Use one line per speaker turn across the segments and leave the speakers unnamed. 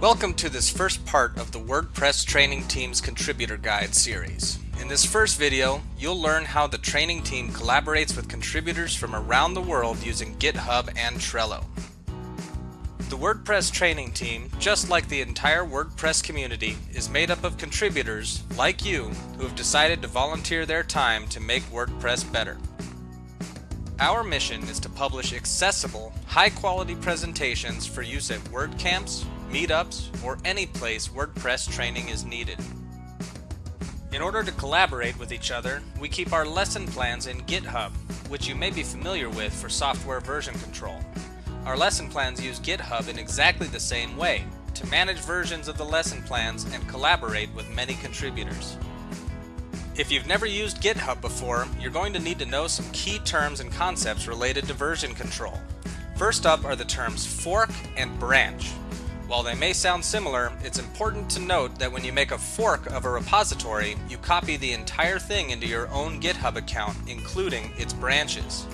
Welcome to this first part of the WordPress Training Team's Contributor Guide series. In this first video, you'll learn how the training team collaborates with contributors from around the world using GitHub and Trello. The WordPress training team, just like the entire WordPress community, is made up of contributors, like you, who have decided to volunteer their time to make WordPress better. Our mission is to publish accessible, high-quality presentations for use at WordCamps, meetups, or any place WordPress training is needed. In order to collaborate with each other, we keep our lesson plans in GitHub, which you may be familiar with for software version control. Our lesson plans use GitHub in exactly the same way, to manage versions of the lesson plans and collaborate with many contributors. If you've never used GitHub before, you're going to need to know some key terms and concepts related to version control. First up are the terms fork and branch. While they may sound similar, it's important to note that when you make a fork of a repository, you copy the entire thing into your own GitHub account, including its branches.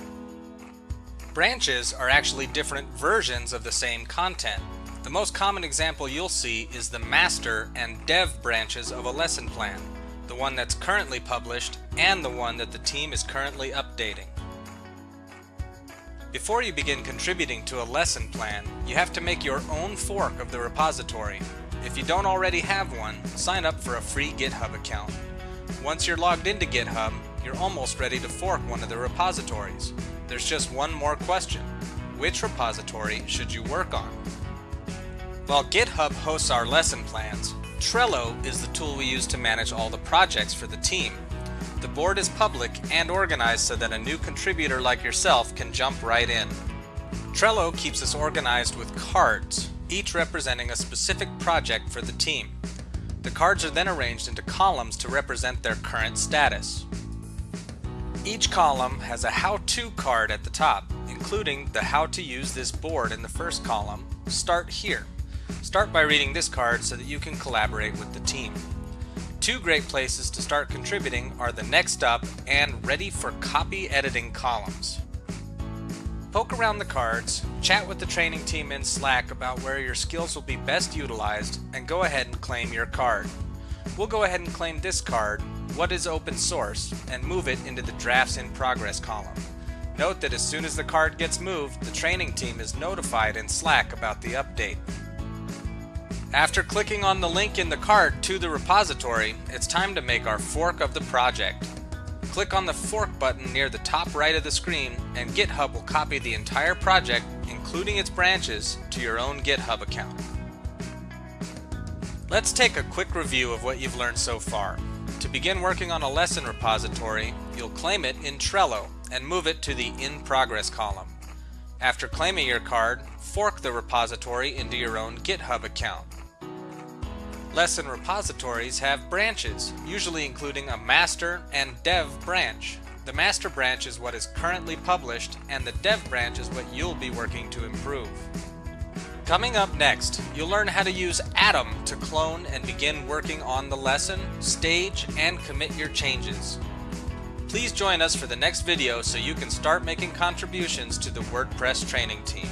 Branches are actually different versions of the same content. The most common example you'll see is the master and dev branches of a lesson plan, the one that's currently published and the one that the team is currently updating. Before you begin contributing to a lesson plan, you have to make your own fork of the repository. If you don't already have one, sign up for a free GitHub account. Once you're logged into GitHub, you're almost ready to fork one of the repositories. There's just one more question. Which repository should you work on? While GitHub hosts our lesson plans, Trello is the tool we use to manage all the projects for the team. The board is public and organized so that a new contributor like yourself can jump right in. Trello keeps us organized with cards, each representing a specific project for the team. The cards are then arranged into columns to represent their current status. Each column has a how-to card at the top, including the how to use this board in the first column, Start Here. Start by reading this card so that you can collaborate with the team. Two great places to start contributing are the Next Up and Ready for Copy Editing columns. Poke around the cards, chat with the training team in Slack about where your skills will be best utilized, and go ahead and claim your card. We'll go ahead and claim this card, What is Open Source, and move it into the Drafts in Progress column. Note that as soon as the card gets moved, the training team is notified in Slack about the update. After clicking on the link in the card to the repository, it's time to make our fork of the project. Click on the fork button near the top right of the screen and GitHub will copy the entire project, including its branches, to your own GitHub account. Let's take a quick review of what you've learned so far. To begin working on a lesson repository, you'll claim it in Trello and move it to the In Progress column. After claiming your card, fork the repository into your own GitHub account. Lesson repositories have branches, usually including a master and dev branch. The master branch is what is currently published, and the dev branch is what you'll be working to improve. Coming up next, you'll learn how to use Atom to clone and begin working on the lesson, stage, and commit your changes. Please join us for the next video so you can start making contributions to the WordPress training team.